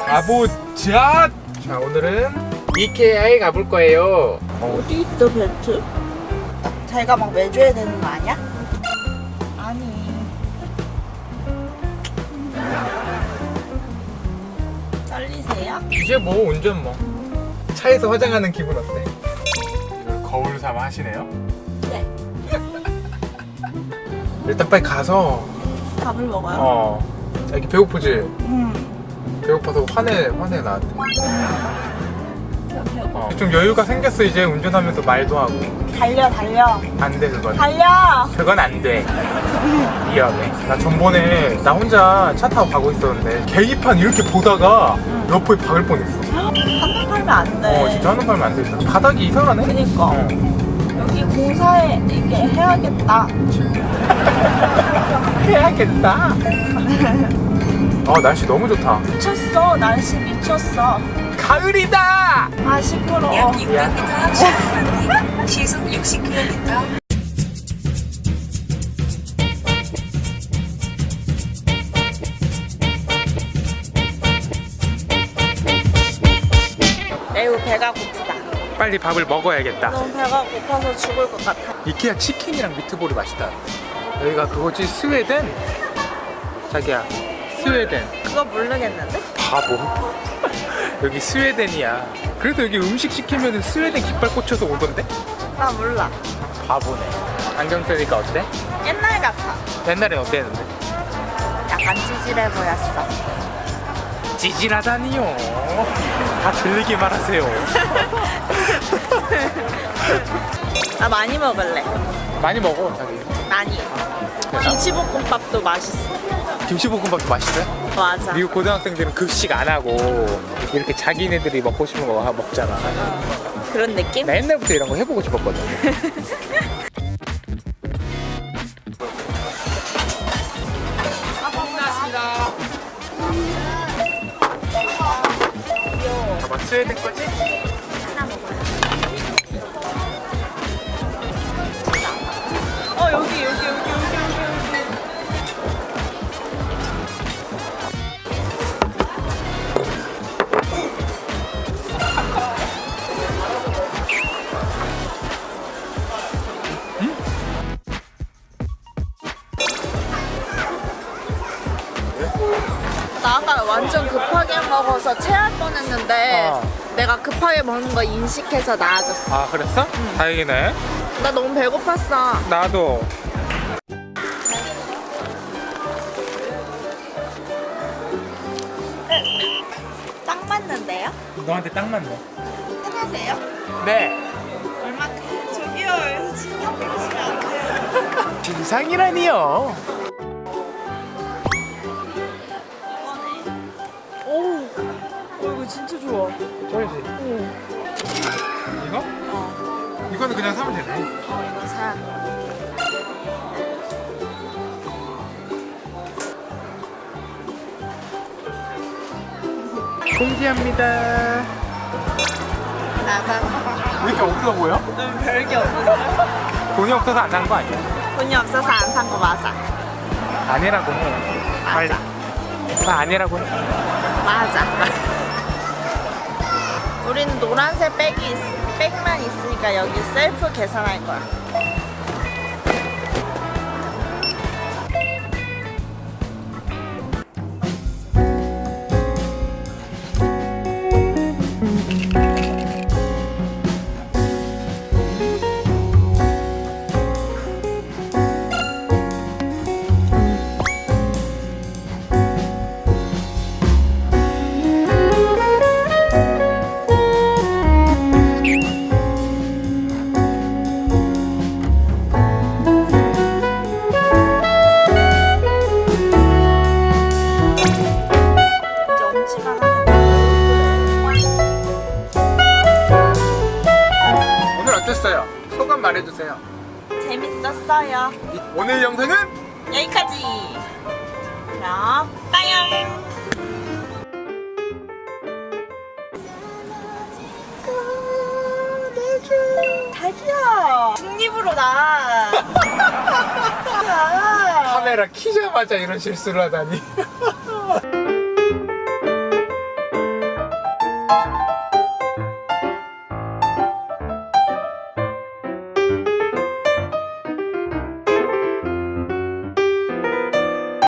가보자! 자, 오늘은 이케아에 가볼 거예요. 어디 있어 벨트? 자기가 막 매줘야 되는 거 아니야? 아니 떨리세요? 이제 뭐 운전 뭐. 차에서 화장하는 기분 어때? 이걸 거울 삼아 하시네요? 네 일단 빨리 가서, 밥을 먹어요? 어, 자기 배고프지? 음 배고파서 화내, 화내 나한테. 어. 좀 여유가 생겼어, 이제 운전하면서 말도 하고. 달려 달려 안 돼, 그건. 달려 그건 안 돼. 미안해. 나 전번에 나 혼자 차 타고 가고 있었는데 계기판 이렇게 보다가 옆에 박을 뻔했어. 한번 팔면 안돼 어, 진짜 하는 말면 안 된다. 바닥이 이상하네. 그니까 어. 여기 공사에 이게 해야겠다 해야겠다. 아, 날씨 너무 좋다. 미쳤어 날씨 미쳤어 가을이다! 아 시끄러워 약 600m 시속 시속 60km 매우 배가 고프다 빨리 밥을 먹어야겠다. 너무 배가 고파서 죽을 것 같아 이케아 치킨이랑 미트볼이 맛있다. 여기가 그거지 스웨덴? 자기야, 스웨덴. 그거 모르겠는데? 바보. 여기 스웨덴이야. 그래도 여기 음식 시키면 스웨덴 깃발 꽂혀서 오던데? 나 몰라 바보네. 안경 쓰니까 어때? 옛날 같아 옛날엔 어땠는데? 약간 찌질해 보였어 찌질하다니요. 다 들리기만 하세요. 나 많이 먹을래 많이 먹어, 자기. 많이 김치볶음밥도 맛있어 김치볶음밥도 맛있어요? 맞아 미국 고등학생들은 급식 안 하고 이렇게 자기네들이 먹고 싶은 거 먹잖아. 그런 느낌? 나 옛날부터 이런 거 해보고 싶었거든. 스웨덴 거지? 아까 완전 급하게 먹어서 체할 뻔했는데 어. 내가 급하게 먹는 거 인식해서 나아졌어 아, 그랬어? 다행이네. 나 너무 배고팠어 나도. 딱 맞는데요? 너한테 딱 맞네. 편하세요? 네. 얼마큼? 저기요 여기서 신경 쓰시면 안 돼요 진상이라니요. 이거 진짜 좋아 쩔지? 이거? 어, 이거는 그냥 사면 되네. 어 이거 사 공지합니다. 나가 왜 이렇게 없어 보여? 좀 별게 없는데 돈이 없어서 안 산 거 아니야? 돈이 없어서 안 산 거 맞아 아니라고. 맞아 나 아니라고 해. 맞아 우리는 노란색 백이 있, 백만 있으니까 여기 셀프 계산할 거야 소감 말해주세요. 재밌었어요 이- 오늘 영상은 여기까지 그럼 빠염 자기야 중립으로 나 야. 카메라 키자마자 이런 실수를 하다니. 아